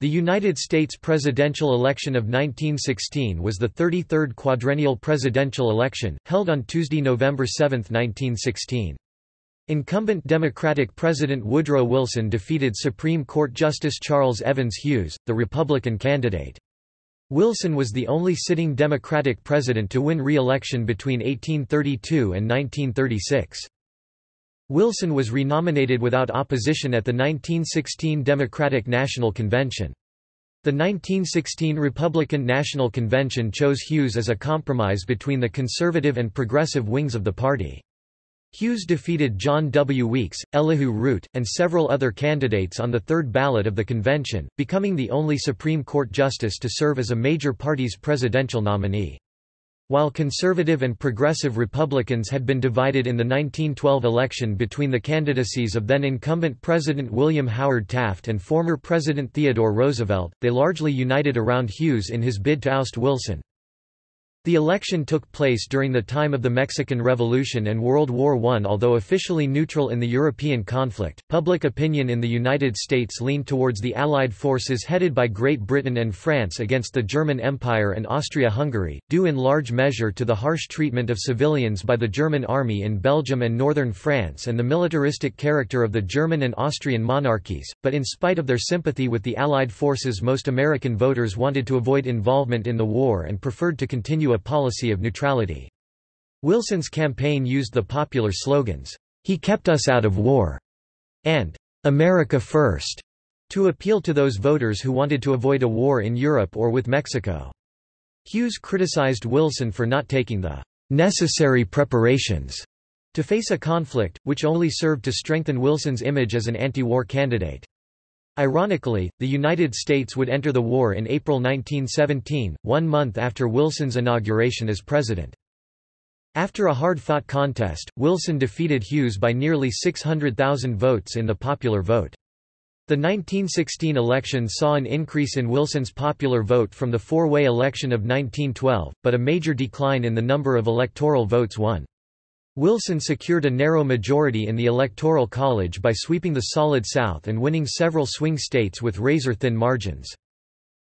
The United States presidential election of 1916 was the 33rd quadrennial presidential election, held on Tuesday, November 7, 1916. Incumbent Democratic President Woodrow Wilson defeated Supreme Court Justice Charles Evans Hughes, the Republican candidate. Wilson was the only sitting Democratic president to win re-election between 1832 and 1936. Wilson was renominated without opposition at the 1916 Democratic National Convention. The 1916 Republican National Convention chose Hughes as a compromise between the conservative and progressive wings of the party. Hughes defeated John W. Weeks, Elihu Root, and several other candidates on the third ballot of the convention, becoming the only Supreme Court justice to serve as a major party's presidential nominee. While conservative and progressive Republicans had been divided in the 1912 election between the candidacies of then-incumbent President William Howard Taft and former President Theodore Roosevelt, they largely united around Hughes in his bid to oust Wilson. The election took place during the time of the Mexican Revolution and World War I. Although officially neutral in the European conflict, public opinion in the United States leaned towards the Allied forces headed by Great Britain and France against the German Empire and Austria-Hungary, due in large measure to the harsh treatment of civilians by the German army in Belgium and northern France and the militaristic character of the German and Austrian monarchies, but in spite of their sympathy with the Allied forces most American voters wanted to avoid involvement in the war and preferred to continue a policy of neutrality. Wilson's campaign used the popular slogans, "'He kept us out of war' and "'America First' to appeal to those voters who wanted to avoid a war in Europe or with Mexico. Hughes criticized Wilson for not taking the "'necessary preparations' to face a conflict, which only served to strengthen Wilson's image as an anti-war candidate. Ironically, the United States would enter the war in April 1917, one month after Wilson's inauguration as president. After a hard-fought contest, Wilson defeated Hughes by nearly 600,000 votes in the popular vote. The 1916 election saw an increase in Wilson's popular vote from the four-way election of 1912, but a major decline in the number of electoral votes won. Wilson secured a narrow majority in the Electoral College by sweeping the Solid South and winning several swing states with razor-thin margins.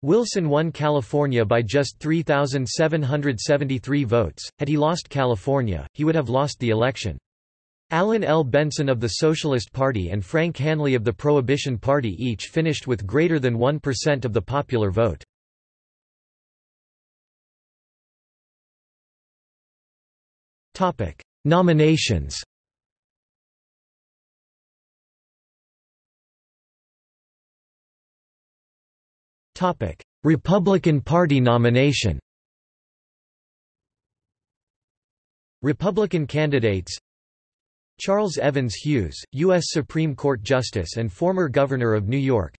Wilson won California by just 3,773 votes. Had he lost California, he would have lost the election. Allen L. Benson of the Socialist Party and Frank Hanly of the Prohibition Party each finished with greater than 1% of the popular vote. Topic: Nominations Republican Party nomination Republican candidates Charles Evans Hughes, U.S. Supreme Court Justice and former Governor of New York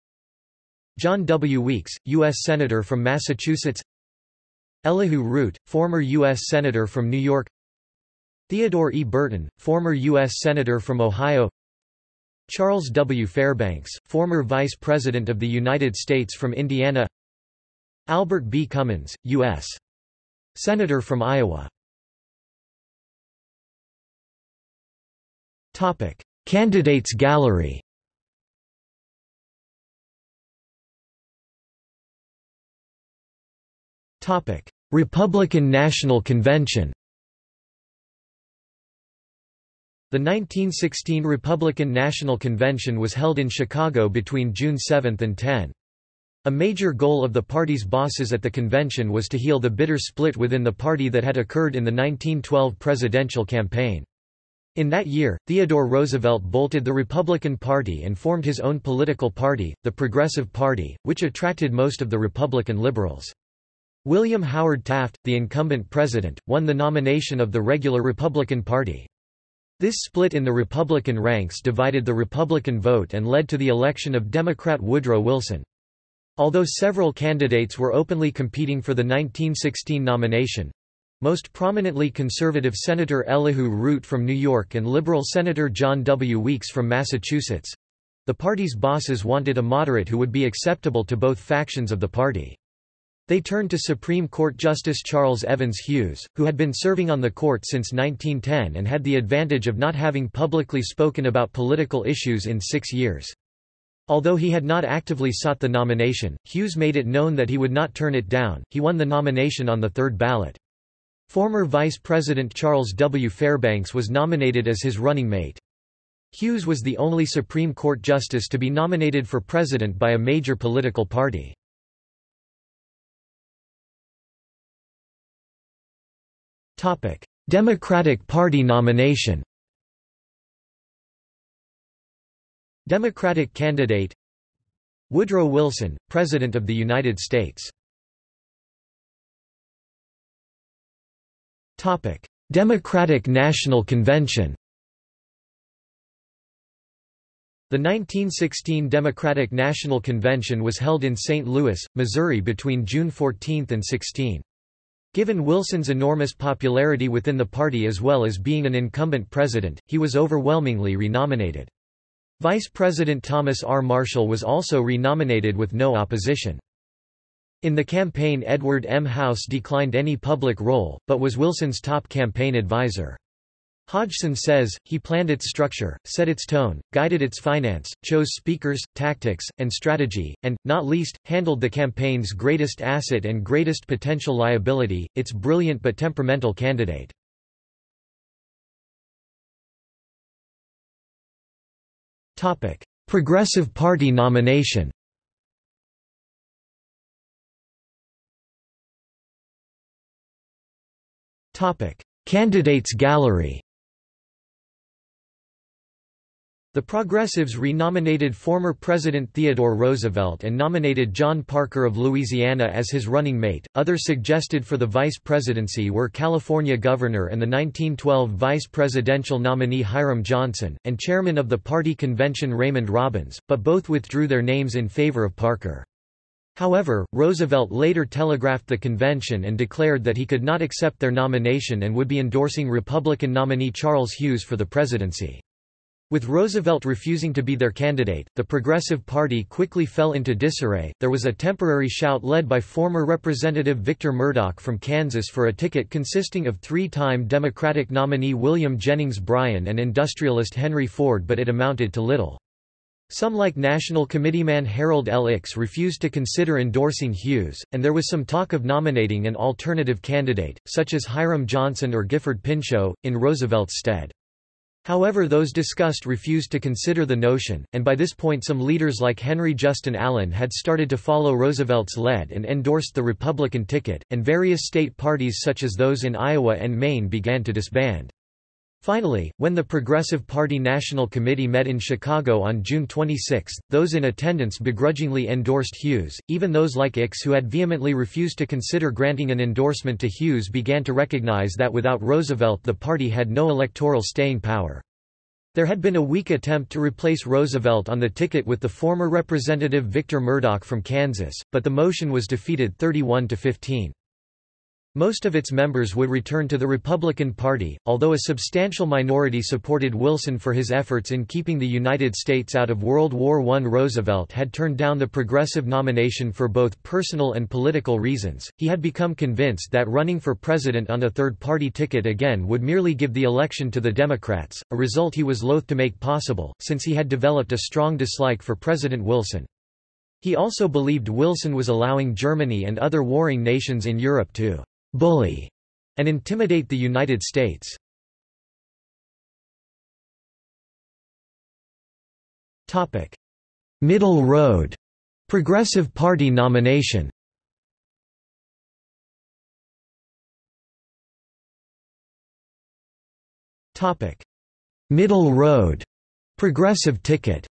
John W. Weeks, U.S. Senator from Massachusetts Elihu Root, former U.S. Senator from New York Theodore E. Burton, former U.S. Senator from Ohio Charles W. Fairbanks, former Vice President of the United States from Indiana Albert B. Cummins, U.S. Senator from Iowa Topic. Candidates gallery Topic. Republican National Convention The 1916 Republican National Convention was held in Chicago between June 7 and 10. A major goal of the party's bosses at the convention was to heal the bitter split within the party that had occurred in the 1912 presidential campaign. In that year, Theodore Roosevelt bolted the Republican Party and formed his own political party, the Progressive Party, which attracted most of the Republican liberals. William Howard Taft, the incumbent president, won the nomination of the regular Republican Party. This split in the Republican ranks divided the Republican vote and led to the election of Democrat Woodrow Wilson. Although several candidates were openly competing for the 1916 nomination—most prominently conservative Senator Elihu Root from New York and liberal Senator John W. Weeks from Massachusetts—the party's bosses wanted a moderate who would be acceptable to both factions of the party. They turned to Supreme Court Justice Charles Evans Hughes, who had been serving on the court since 1910 and had the advantage of not having publicly spoken about political issues in six years. Although he had not actively sought the nomination, Hughes made it known that he would not turn it down. He won the nomination on the third ballot. Former Vice President Charles W. Fairbanks was nominated as his running mate. Hughes was the only Supreme Court justice to be nominated for president by a major political party. Democratic Party nomination Democratic candidate Woodrow Wilson, President of the United States Democratic National Convention The 1916 Democratic National Convention was held in St. Louis, Missouri between June 14 and 16. Given Wilson's enormous popularity within the party as well as being an incumbent president, he was overwhelmingly renominated. Vice President Thomas R. Marshall was also renominated with no opposition. In the campaign Edward M. House declined any public role, but was Wilson's top campaign advisor. Hodgson says, he planned its structure, set its tone, guided its finance, chose speakers, tactics, and strategy, and, not least, handled the campaign's greatest asset and greatest potential liability, its brilliant but temperamental candidate. Progressive Party nomination Candidates gallery the Progressives renominated former President Theodore Roosevelt and nominated John Parker of Louisiana as his running mate. Others suggested for the vice presidency were California governor and the 1912 vice presidential nominee Hiram Johnson, and chairman of the party convention Raymond Robins, but both withdrew their names in favor of Parker. However, Roosevelt later telegraphed the convention and declared that he could not accept their nomination and would be endorsing Republican nominee Charles Hughes for the presidency. With Roosevelt refusing to be their candidate, the Progressive Party quickly fell into disarray. There was a temporary shout led by former Representative Victor Murdock from Kansas for a ticket consisting of three time Democratic nominee William Jennings Bryan and industrialist Henry Ford, but it amounted to little. Some like National Committeeman Harold L. Ickes refused to consider endorsing Hughes, and there was some talk of nominating an alternative candidate, such as Hiram Johnson or Gifford Pinchot, in Roosevelt's stead. However those discussed refused to consider the notion, and by this point some leaders like Henry Justin Allen had started to follow Roosevelt's lead and endorsed the Republican ticket, and various state parties such as those in Iowa and Maine began to disband. Finally, when the Progressive Party National Committee met in Chicago on June 26, those in attendance begrudgingly endorsed Hughes, even those like Ickes who had vehemently refused to consider granting an endorsement to Hughes began to recognize that without Roosevelt the party had no electoral staying power. There had been a weak attempt to replace Roosevelt on the ticket with the former Representative Victor Murdock from Kansas, but the motion was defeated 31 to 15. Most of its members would return to the Republican Party, although a substantial minority supported Wilson for his efforts in keeping the United States out of World War I. Roosevelt had turned down the progressive nomination for both personal and political reasons. He had become convinced that running for president on a third-party ticket again would merely give the election to the Democrats, a result he was loath to make possible, since he had developed a strong dislike for President Wilson. He also believed Wilson was allowing Germany and other warring nations in Europe to bully, and intimidate the United States. Middle Road. Progressive Party nomination. Middle Road. Progressive ticket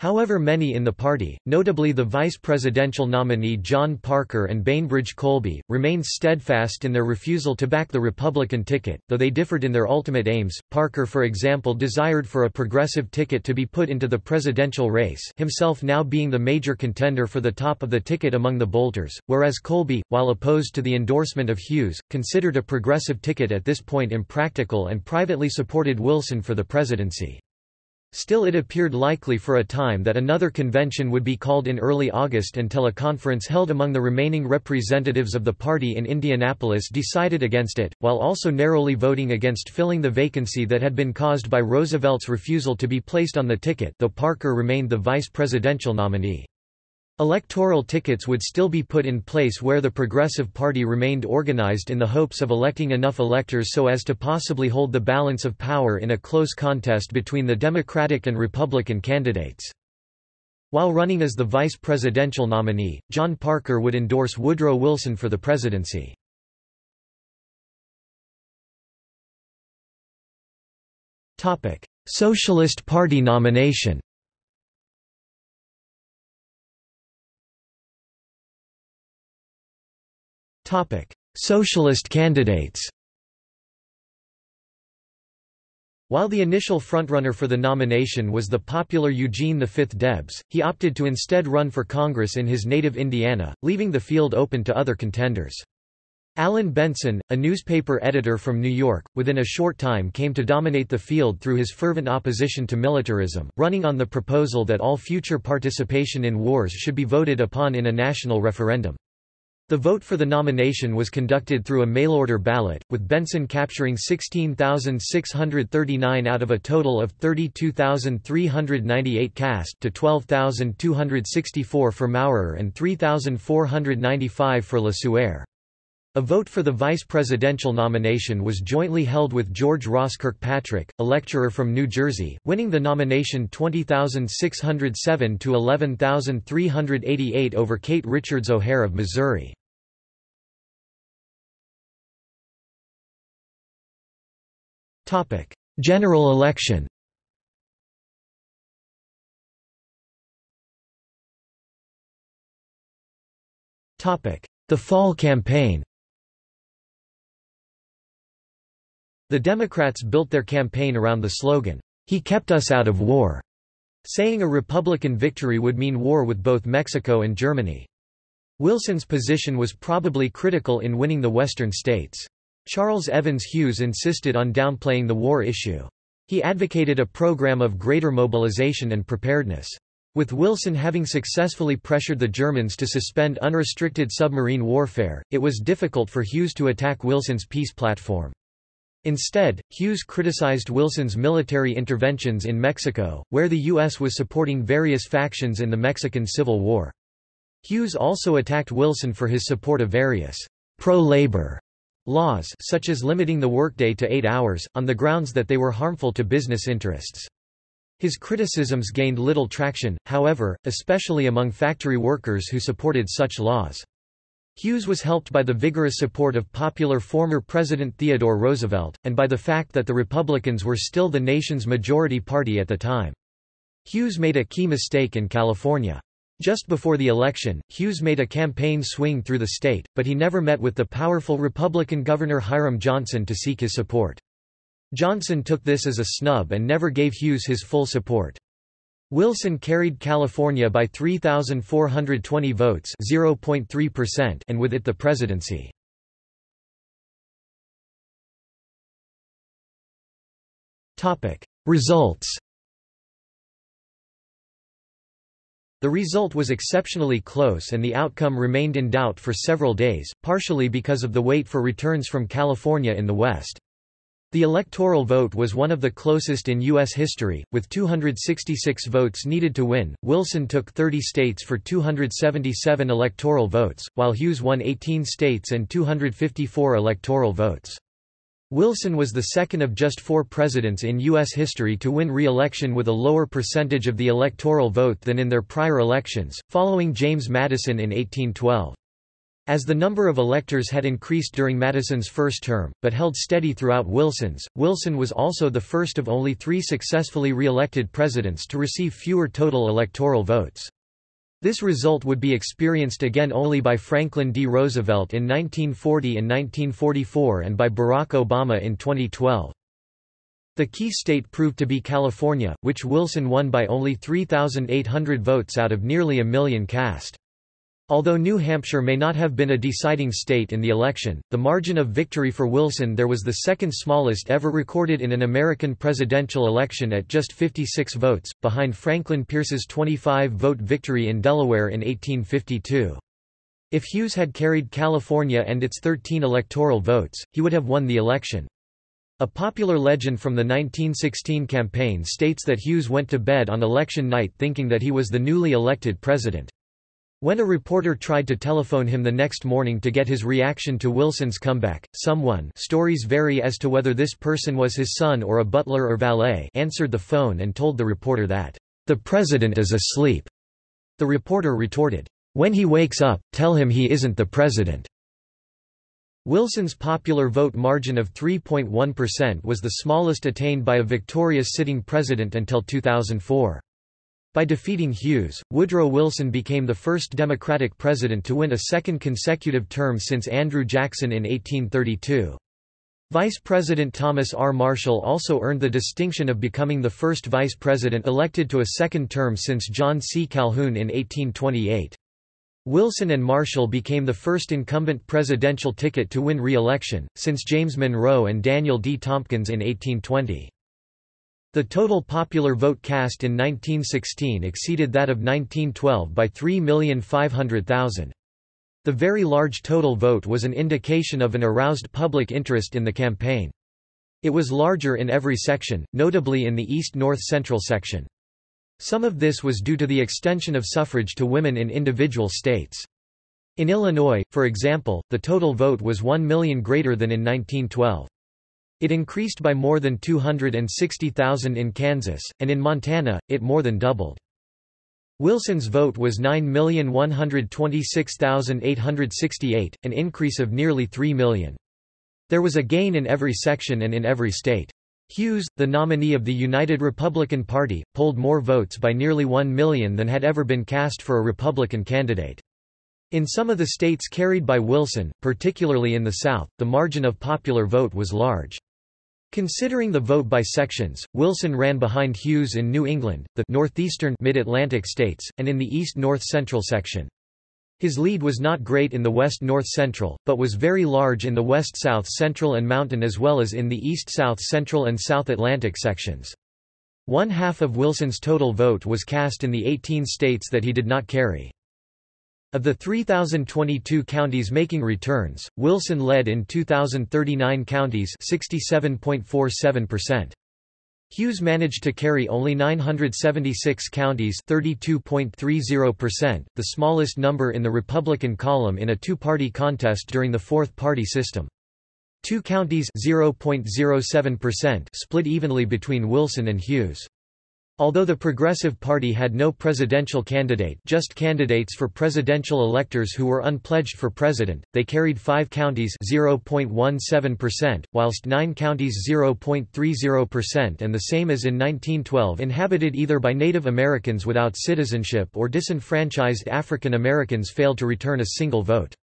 However many in the party, notably the vice presidential nominee John Parker and Bainbridge Colby, remained steadfast in their refusal to back the Republican ticket, though they differed in their ultimate aims. Parker for example desired for a progressive ticket to be put into the presidential race himself now being the major contender for the top of the ticket among the bolters, whereas Colby, while opposed to the endorsement of Hughes, considered a progressive ticket at this point impractical and privately supported Wilson for the presidency. Still it appeared likely for a time that another convention would be called in early August until a conference held among the remaining representatives of the party in Indianapolis decided against it, while also narrowly voting against filling the vacancy that had been caused by Roosevelt's refusal to be placed on the ticket though Parker remained the vice presidential nominee. Electoral tickets would still be put in place where the Progressive Party remained organized in the hopes of electing enough electors so as to possibly hold the balance of power in a close contest between the Democratic and Republican candidates. While running as the vice presidential nominee, John Parker would endorse Woodrow Wilson for the presidency. Socialist Party nomination Topic: Socialist candidates. While the initial frontrunner for the nomination was the popular Eugene V. Debs, he opted to instead run for Congress in his native Indiana, leaving the field open to other contenders. Allen Benson, a newspaper editor from New York, within a short time came to dominate the field through his fervent opposition to militarism, running on the proposal that all future participation in wars should be voted upon in a national referendum. The vote for the nomination was conducted through a mail-order ballot, with Benson capturing 16,639 out of a total of 32,398 cast to 12,264 for Maurer and 3,495 for Le. A vote for the vice presidential nomination was jointly held with George Ross Kirkpatrick, a lecturer from New Jersey, winning the nomination 20,607 to 11,388 over Kate Richards O'Hare of Missouri. Topic: General election Topic: The Fall Campaign The Democrats built their campaign around the slogan, He kept us out of war, saying a Republican victory would mean war with both Mexico and Germany. Wilson's position was probably critical in winning the western states. Charles Evans Hughes insisted on downplaying the war issue. He advocated a program of greater mobilization and preparedness. With Wilson having successfully pressured the Germans to suspend unrestricted submarine warfare, it was difficult for Hughes to attack Wilson's peace platform. Instead, Hughes criticized Wilson's military interventions in Mexico, where the U.S. was supporting various factions in the Mexican Civil War. Hughes also attacked Wilson for his support of various pro-labor laws such as limiting the workday to eight hours, on the grounds that they were harmful to business interests. His criticisms gained little traction, however, especially among factory workers who supported such laws. Hughes was helped by the vigorous support of popular former President Theodore Roosevelt, and by the fact that the Republicans were still the nation's majority party at the time. Hughes made a key mistake in California. Just before the election, Hughes made a campaign swing through the state, but he never met with the powerful Republican Governor Hiram Johnson to seek his support. Johnson took this as a snub and never gave Hughes his full support. Wilson carried California by 3,420 votes and with it the presidency. Results The result was exceptionally close and the outcome remained in doubt for several days, partially because of the wait for returns from California in the West. The electoral vote was one of the closest in U.S. history, with 266 votes needed to win. Wilson took 30 states for 277 electoral votes, while Hughes won 18 states and 254 electoral votes. Wilson was the second of just four presidents in U.S. history to win re-election with a lower percentage of the electoral vote than in their prior elections, following James Madison in 1812. As the number of electors had increased during Madison's first term, but held steady throughout Wilson's, Wilson was also the first of only three successfully re-elected presidents to receive fewer total electoral votes. This result would be experienced again only by Franklin D. Roosevelt in 1940 and 1944 and by Barack Obama in 2012. The key state proved to be California, which Wilson won by only 3,800 votes out of nearly a million cast. Although New Hampshire may not have been a deciding state in the election, the margin of victory for Wilson there was the second smallest ever recorded in an American presidential election at just 56 votes, behind Franklin Pierce's 25-vote victory in Delaware in 1852. If Hughes had carried California and its 13 electoral votes, he would have won the election. A popular legend from the 1916 campaign states that Hughes went to bed on election night thinking that he was the newly elected president. When a reporter tried to telephone him the next morning to get his reaction to Wilson's comeback, someone stories vary as to whether this person was his son or a butler or valet answered the phone and told the reporter that, "...the president is asleep." The reporter retorted, "When he wakes up, tell him he isn't the president." Wilson's popular vote margin of 3.1% was the smallest attained by a victorious sitting president until 2004. By defeating Hughes, Woodrow Wilson became the first Democratic president to win a second consecutive term since Andrew Jackson in 1832. Vice President Thomas R. Marshall also earned the distinction of becoming the first vice president elected to a second term since John C. Calhoun in 1828. Wilson and Marshall became the first incumbent presidential ticket to win re-election, since James Monroe and Daniel D. Tompkins in 1820. The total popular vote cast in 1916 exceeded that of 1912 by 3,500,000. The very large total vote was an indication of an aroused public interest in the campaign. It was larger in every section, notably in the East-North Central section. Some of this was due to the extension of suffrage to women in individual states. In Illinois, for example, the total vote was 1 million greater than in 1912. It increased by more than 260,000 in Kansas, and in Montana, it more than doubled. Wilson's vote was 9,126,868, an increase of nearly 3 million. There was a gain in every section and in every state. Hughes, the nominee of the United Republican Party, polled more votes by nearly 1 million than had ever been cast for a Republican candidate. In some of the states carried by Wilson, particularly in the South, the margin of popular vote was large. Considering the vote by sections, Wilson ran behind Hughes in New England, the northeastern mid-Atlantic states, and in the east-north central section. His lead was not great in the west-north central, but was very large in the west-south central and mountain as well as in the east-south central and South Atlantic sections. One half of Wilson's total vote was cast in the 18 states that he did not carry. Of the 3,022 counties making returns, Wilson led in 2,039 counties 67.47%. Hughes managed to carry only 976 counties 32.30%, the smallest number in the Republican column in a two-party contest during the fourth-party system. Two counties 0.07% split evenly between Wilson and Hughes. Although the Progressive Party had no presidential candidate just candidates for presidential electors who were unpledged for president, they carried five counties 0.17%, whilst nine counties 0.30% and the same as in 1912 inhabited either by Native Americans without citizenship or disenfranchised African Americans failed to return a single vote.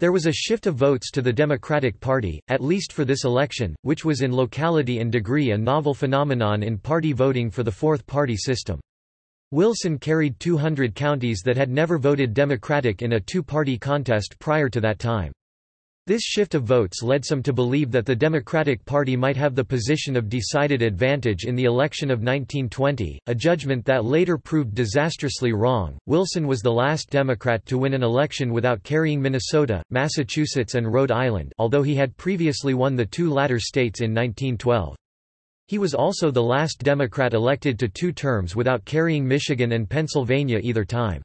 There was a shift of votes to the Democratic Party, at least for this election, which was in locality and degree a novel phenomenon in party voting for the fourth-party system. Wilson carried 200 counties that had never voted Democratic in a two-party contest prior to that time. This shift of votes led some to believe that the Democratic Party might have the position of decided advantage in the election of 1920, a judgment that later proved disastrously wrong. Wilson was the last Democrat to win an election without carrying Minnesota, Massachusetts, and Rhode Island, although he had previously won the two latter states in 1912. He was also the last Democrat elected to two terms without carrying Michigan and Pennsylvania either time.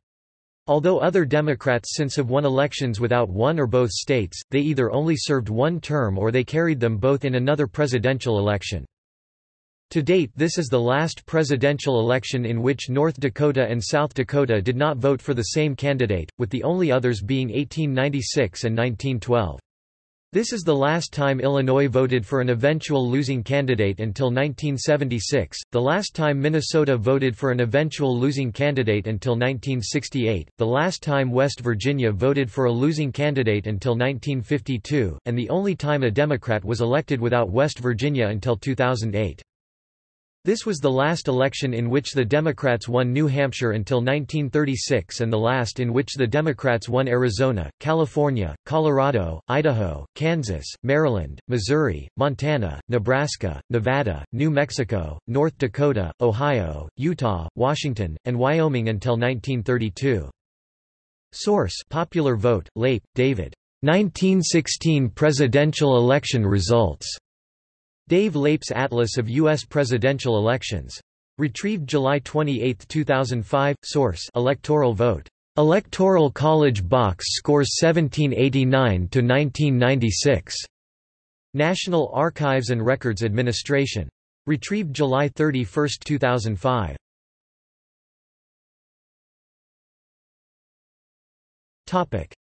Although other Democrats since have won elections without one or both states, they either only served one term or they carried them both in another presidential election. To date this is the last presidential election in which North Dakota and South Dakota did not vote for the same candidate, with the only others being 1896 and 1912. This is the last time Illinois voted for an eventual losing candidate until 1976, the last time Minnesota voted for an eventual losing candidate until 1968, the last time West Virginia voted for a losing candidate until 1952, and the only time a Democrat was elected without West Virginia until 2008. This was the last election in which the Democrats won New Hampshire until 1936 and the last in which the Democrats won Arizona, California, Colorado, Idaho, Kansas, Maryland, Missouri, Montana, Nebraska, Nevada, New Mexico, North Dakota, Ohio, Utah, Washington, and Wyoming until 1932. Source Popular Vote, Leip, David. 1916 presidential election results. Dave Leip's Atlas of U.S. Presidential Elections. Retrieved July 28, 2005. Source Electoral Vote. Electoral College Box Scores 1789–1996. National Archives and Records Administration. Retrieved July 31, 2005.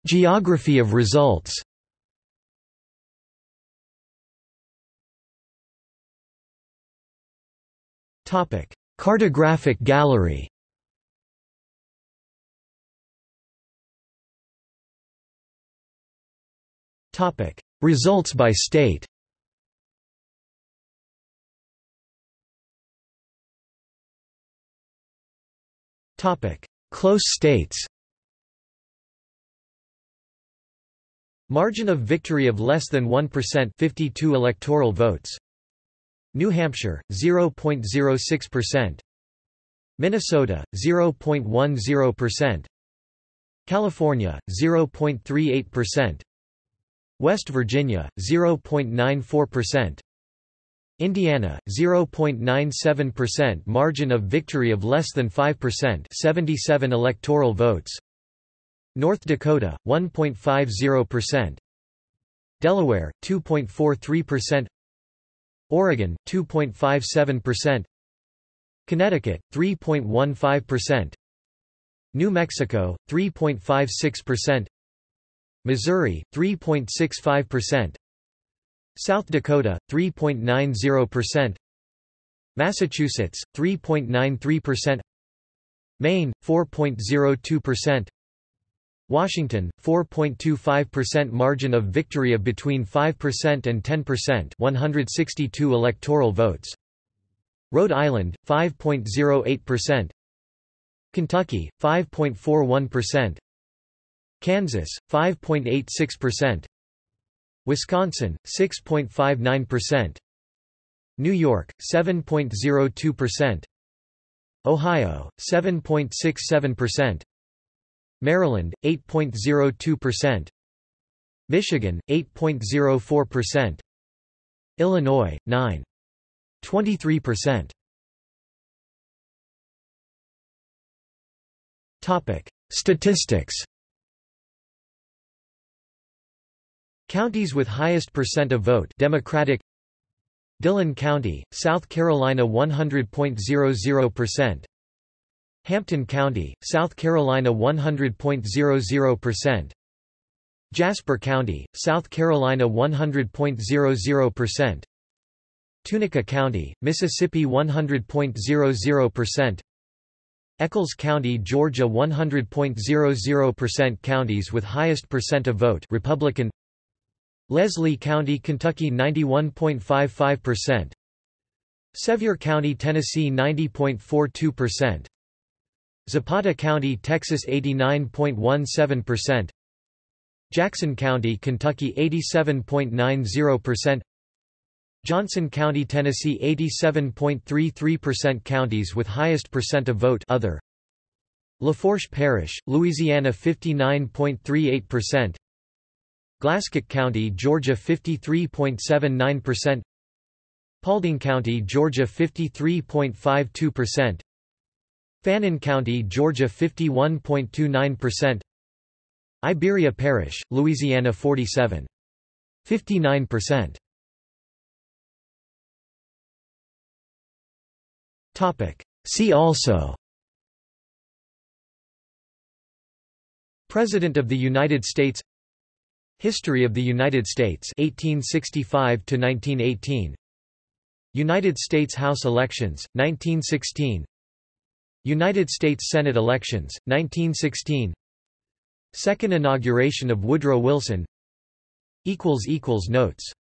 Geography of results Cartographic gallery. Topic: Results by state. Topic: Close states. Margin of victory of less than 1% 52 electoral votes New Hampshire 0.06% Minnesota 0.10% California 0.38% West Virginia 0.94% Indiana 0.97% margin of victory of less than 5% 77 electoral votes. North Dakota 1.50% Delaware 2.43% Oregon 2.57%, Connecticut 3.15%, New Mexico 3.56%, Missouri 3.65%, South Dakota 3.90%, Massachusetts 3.93%, Maine 4.02%, Washington, 4.25% margin of victory of between 5% and 10% 162 electoral votes. Rhode Island, 5.08%. Kentucky, 5.41%. Kansas, 5.86%. Wisconsin, 6.59%. New York, 7.02%. Ohio, 7.67%. Maryland 8.02%, Michigan 8.04%, Illinois 9.23%. Topic: Statistics. Counties with highest percent of vote Democratic Dillon County, South Carolina 100.00%, Hampton County, South Carolina 100.00%. Jasper County, South Carolina 100.00%. Tunica County, Mississippi 100.00%. Echols County, Georgia 100.00% Counties with highest percent of vote Republican Leslie County, Kentucky 91.55% Sevier County, Tennessee 90.42% Zapata County, Texas 89.17%, Jackson County, Kentucky 87.90%, Johnson County, Tennessee 87.33% Counties with highest percent of vote other. Lafourche Parish, Louisiana 59.38% Glasscock County, Georgia 53.79% Paulding County, Georgia 53.52% Fannin County, Georgia 51.29%. Iberia Parish, Louisiana 47. 59%. Topic. See also President of the United States History of the United States 1865 to 1918 United States House elections 1916 United States Senate elections, 1916 Second inauguration of Woodrow Wilson. Notes